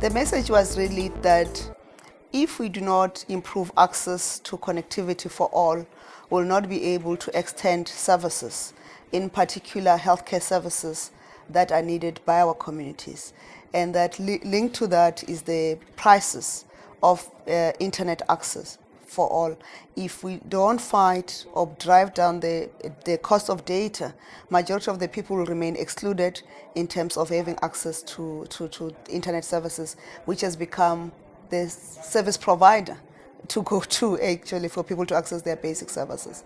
The message was really that if we do not improve access to connectivity for all, we'll not be able to extend services, in particular healthcare services that are needed by our communities. And that li linked to that is the prices of uh, internet access for all. If we don't fight or drive down the, the cost of data, majority of the people will remain excluded in terms of having access to, to, to internet services, which has become the service provider to go to actually for people to access their basic services.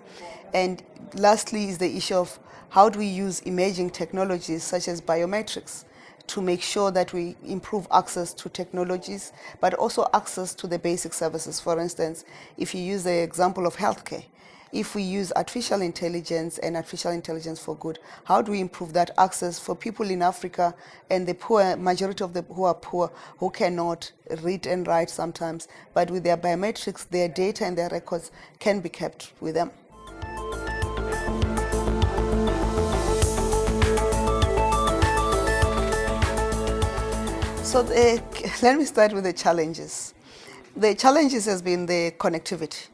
And lastly is the issue of how do we use emerging technologies such as biometrics to make sure that we improve access to technologies, but also access to the basic services. For instance, if you use the example of healthcare, if we use artificial intelligence and artificial intelligence for good, how do we improve that access for people in Africa and the poor, majority of the who are poor, who cannot read and write sometimes, but with their biometrics, their data and their records can be kept with them. So the, let me start with the challenges. The challenges has been the connectivity.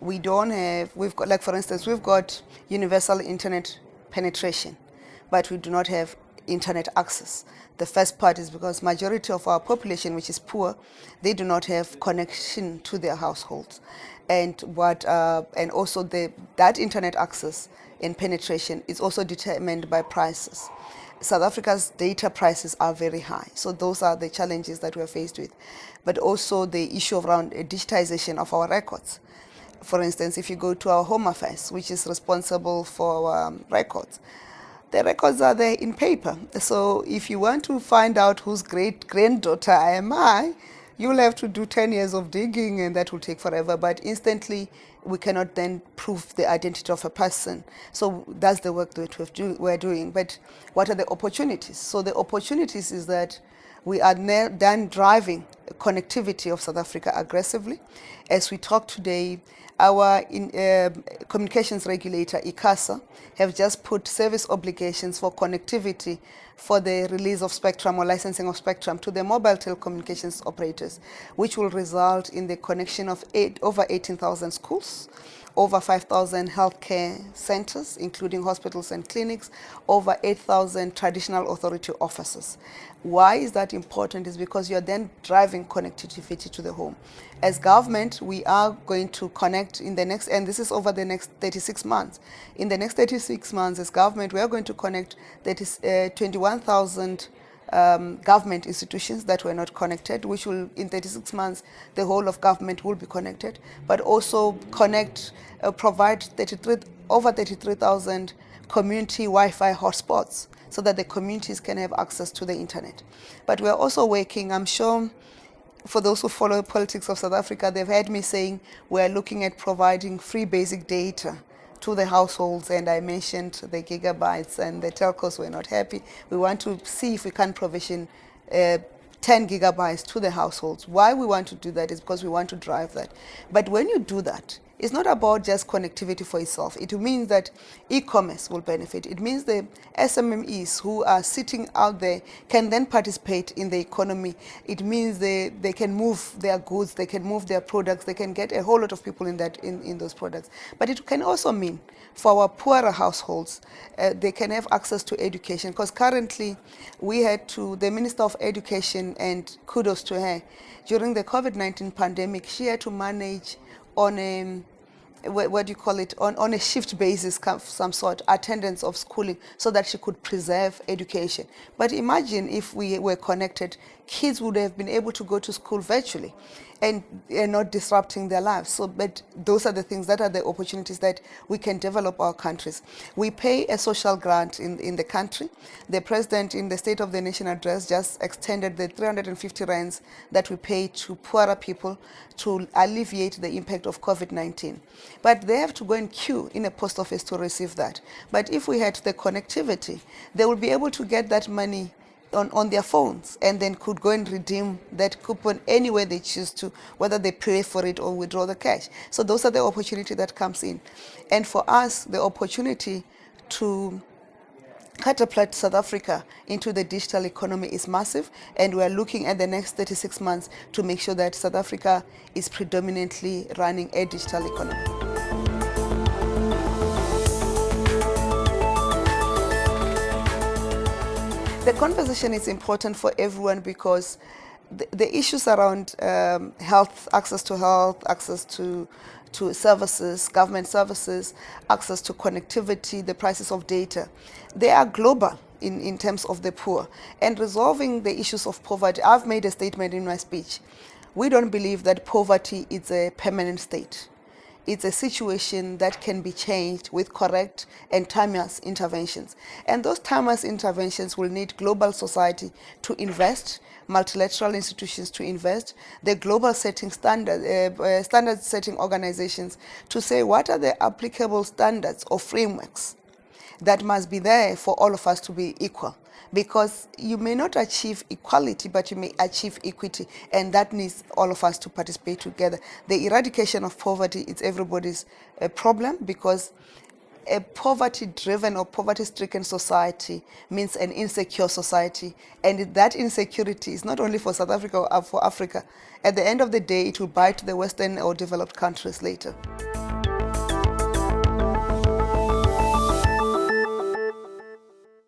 We don't have, we've got, like for instance, we've got universal internet penetration, but we do not have internet access. The first part is because majority of our population, which is poor, they do not have connection to their households. And what, uh, and also the, that internet access and penetration is also determined by prices. South Africa's data prices are very high. So those are the challenges that we're faced with. But also the issue around digitization of our records. For instance, if you go to our Home Affairs, which is responsible for um, records, the records are there in paper. So if you want to find out whose great granddaughter I am I, you'll have to do 10 years of digging and that will take forever. But instantly, we cannot then prove the identity of a person. So that's the work that we're doing. But what are the opportunities? So the opportunities is that we are now then driving connectivity of South Africa aggressively. As we talk today, our in, uh, communications regulator, ICASA, have just put service obligations for connectivity for the release of spectrum or licensing of spectrum to the mobile telecommunications operators, which will result in the connection of eight, over 18,000 schools, over 5,000 healthcare centers, including hospitals and clinics, over 8,000 traditional authority offices. Why is that important? Is because you're then driving connectivity to the home. As government, we are going to connect in the next, and this is over the next 36 months. In the next 36 months, as government, we are going to connect that is uh, 21,000 um, government institutions that were not connected, which will, in 36 months, the whole of government will be connected, but also connect, uh, provide 33, over 33,000 community Wi-Fi hotspots so that the communities can have access to the internet. But we're also working, I'm sure, for those who follow politics of South Africa, they've heard me saying we're looking at providing free basic data to the households and I mentioned the gigabytes and the telcos were not happy. We want to see if we can provision uh, 10 gigabytes to the households. Why we want to do that is because we want to drive that. But when you do that, it's not about just connectivity for itself. It means that e-commerce will benefit. It means the SMMEs who are sitting out there can then participate in the economy. It means they, they can move their goods, they can move their products, they can get a whole lot of people in, that, in, in those products. But it can also mean for our poorer households, uh, they can have access to education because currently we had to, the Minister of Education and kudos to her, during the COVID-19 pandemic, she had to manage on a what, what do you call it, on, on a shift basis, some sort, attendance of schooling, so that she could preserve education. But imagine if we were connected, kids would have been able to go to school virtually and, and not disrupting their lives. So, but those are the things that are the opportunities that we can develop our countries. We pay a social grant in, in the country. The president in the State of the Nation address just extended the 350 rands that we pay to poorer people to alleviate the impact of COVID-19. But they have to go and queue in a post office to receive that. But if we had the connectivity, they will be able to get that money on, on their phones and then could go and redeem that coupon anywhere they choose to, whether they pay for it or withdraw the cash. So those are the opportunity that comes in. And for us, the opportunity to catapult South Africa into the digital economy is massive and we are looking at the next 36 months to make sure that South Africa is predominantly running a digital economy. The conversation is important for everyone because the, the issues around um, health, access to health, access to, to services, government services, access to connectivity, the prices of data, they are global in, in terms of the poor. And resolving the issues of poverty, I've made a statement in my speech. We don't believe that poverty is a permanent state it's a situation that can be changed with correct and timeless interventions. And those timeless interventions will need global society to invest, multilateral institutions to invest, the global setting standard, uh, uh, standard setting organizations to say what are the applicable standards or frameworks that must be there for all of us to be equal because you may not achieve equality, but you may achieve equity, and that needs all of us to participate together. The eradication of poverty is everybody's uh, problem because a poverty-driven or poverty-stricken society means an insecure society, and that insecurity is not only for South Africa or for Africa. At the end of the day, it will bite the Western or developed countries later.